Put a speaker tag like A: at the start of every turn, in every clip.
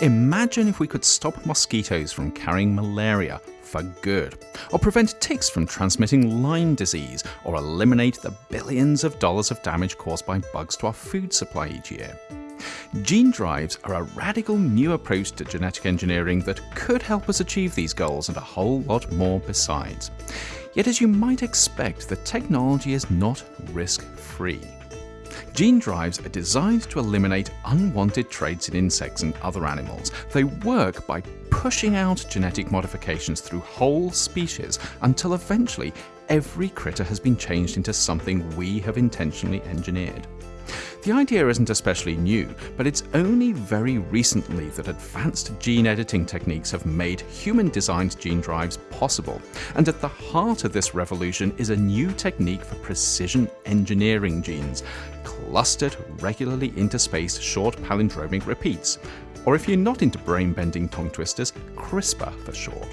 A: Imagine if we could stop mosquitoes from carrying malaria for good, or prevent ticks from transmitting Lyme disease, or eliminate the billions of dollars of damage caused by bugs to our food supply each year. Gene drives are a radical new approach to genetic engineering that could help us achieve these goals and a whole lot more besides. Yet as you might expect, the technology is not risk-free. Gene drives are designed to eliminate unwanted traits in insects and other animals. They work by pushing out genetic modifications through whole species until eventually every critter has been changed into something we have intentionally engineered. The idea isn't especially new, but it's only very recently that advanced gene editing techniques have made human-designed gene drives possible. And at the heart of this revolution is a new technique for precision engineering genes, clustered regularly interspaced short palindromic repeats, or if you're not into brain-bending tongue twisters, CRISPR for short.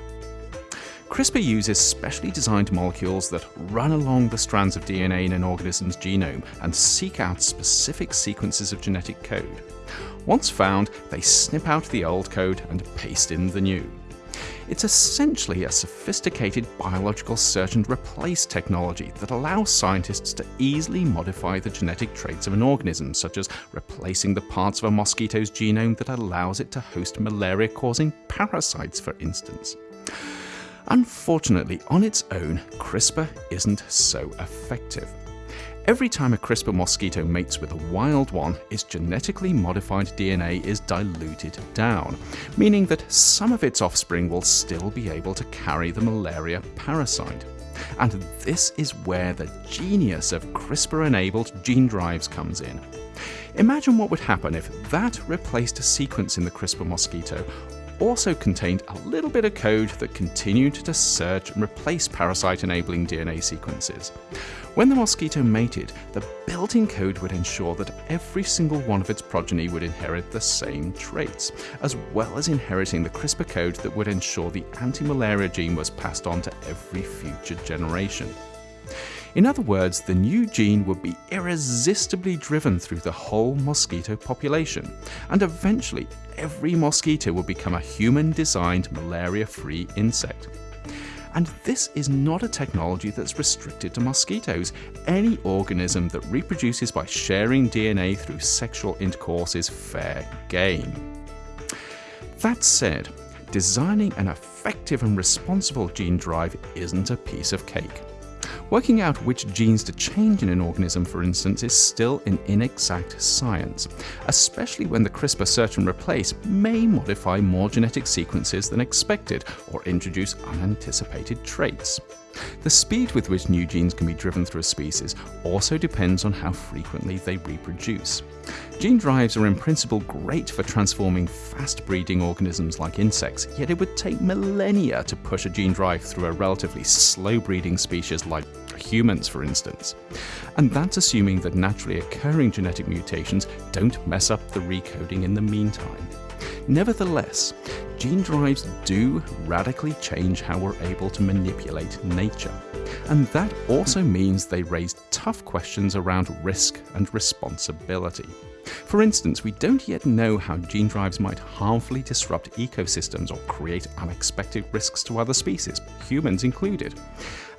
A: CRISPR uses specially designed molecules that run along the strands of DNA in an organism's genome and seek out specific sequences of genetic code. Once found, they snip out the old code and paste in the new. It's essentially a sophisticated biological search and replace technology that allows scientists to easily modify the genetic traits of an organism, such as replacing the parts of a mosquito's genome that allows it to host malaria-causing parasites, for instance. Unfortunately, on its own, CRISPR isn't so effective. Every time a CRISPR mosquito mates with a wild one, its genetically modified DNA is diluted down, meaning that some of its offspring will still be able to carry the malaria parasite. And this is where the genius of CRISPR-enabled gene drives comes in. Imagine what would happen if that replaced a sequence in the CRISPR mosquito also contained a little bit of code that continued to search and replace parasite-enabling DNA sequences. When the mosquito mated, the built-in code would ensure that every single one of its progeny would inherit the same traits, as well as inheriting the CRISPR code that would ensure the anti-malaria gene was passed on to every future generation. In other words, the new gene would be irresistibly driven through the whole mosquito population, and eventually every mosquito will become a human-designed malaria-free insect. And this is not a technology that's restricted to mosquitoes. Any organism that reproduces by sharing DNA through sexual intercourse is fair game. That said, designing an effective and responsible gene drive isn't a piece of cake. Working out which genes to change in an organism, for instance, is still an inexact science, especially when the CRISPR search and replace may modify more genetic sequences than expected or introduce unanticipated traits. The speed with which new genes can be driven through a species also depends on how frequently they reproduce. Gene drives are in principle great for transforming fast-breeding organisms like insects, yet it would take millennia to push a gene drive through a relatively slow-breeding species like humans, for instance. And that's assuming that naturally occurring genetic mutations don't mess up the recoding in the meantime. Nevertheless, gene drives do radically change how we're able to manipulate nature. And that also means they raise tough questions around risk and responsibility. For instance, we don't yet know how gene drives might harmfully disrupt ecosystems or create unexpected risks to other species, humans included.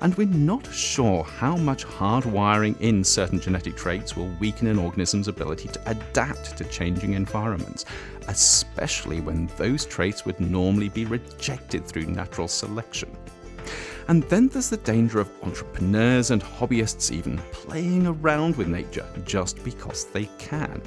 A: And we're not sure how much hardwiring in certain genetic traits will weaken an organism's ability to adapt to changing environments, especially when those traits would normally be rejected through natural selection. And then there's the danger of entrepreneurs and hobbyists even playing around with nature just because they can.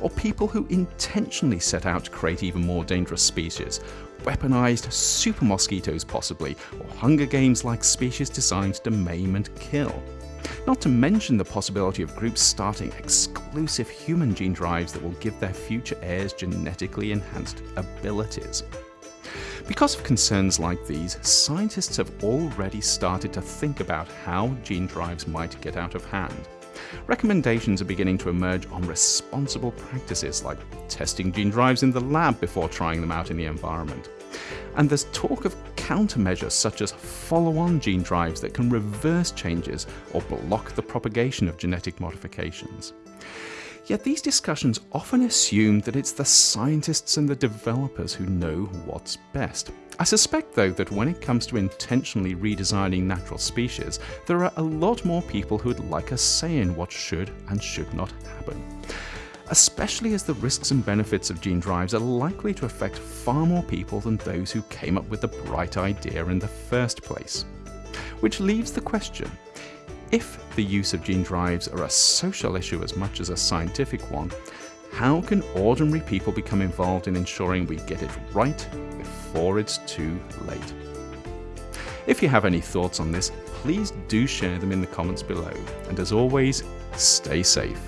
A: Or people who intentionally set out to create even more dangerous species, weaponized super mosquitoes possibly, or Hunger Games-like species designed to maim and kill. Not to mention the possibility of groups starting exclusive human gene drives that will give their future heirs genetically enhanced abilities. Because of concerns like these, scientists have already started to think about how gene drives might get out of hand. Recommendations are beginning to emerge on responsible practices like testing gene drives in the lab before trying them out in the environment. And there's talk of countermeasures such as follow-on gene drives that can reverse changes or block the propagation of genetic modifications. Yet these discussions often assume that it's the scientists and the developers who know what's best. I suspect, though, that when it comes to intentionally redesigning natural species, there are a lot more people who'd like a say in what should and should not happen. Especially as the risks and benefits of gene drives are likely to affect far more people than those who came up with the bright idea in the first place. Which leaves the question if the use of gene drives are a social issue as much as a scientific one, how can ordinary people become involved in ensuring we get it right before it's too late? If you have any thoughts on this, please do share them in the comments below. And as always, stay safe.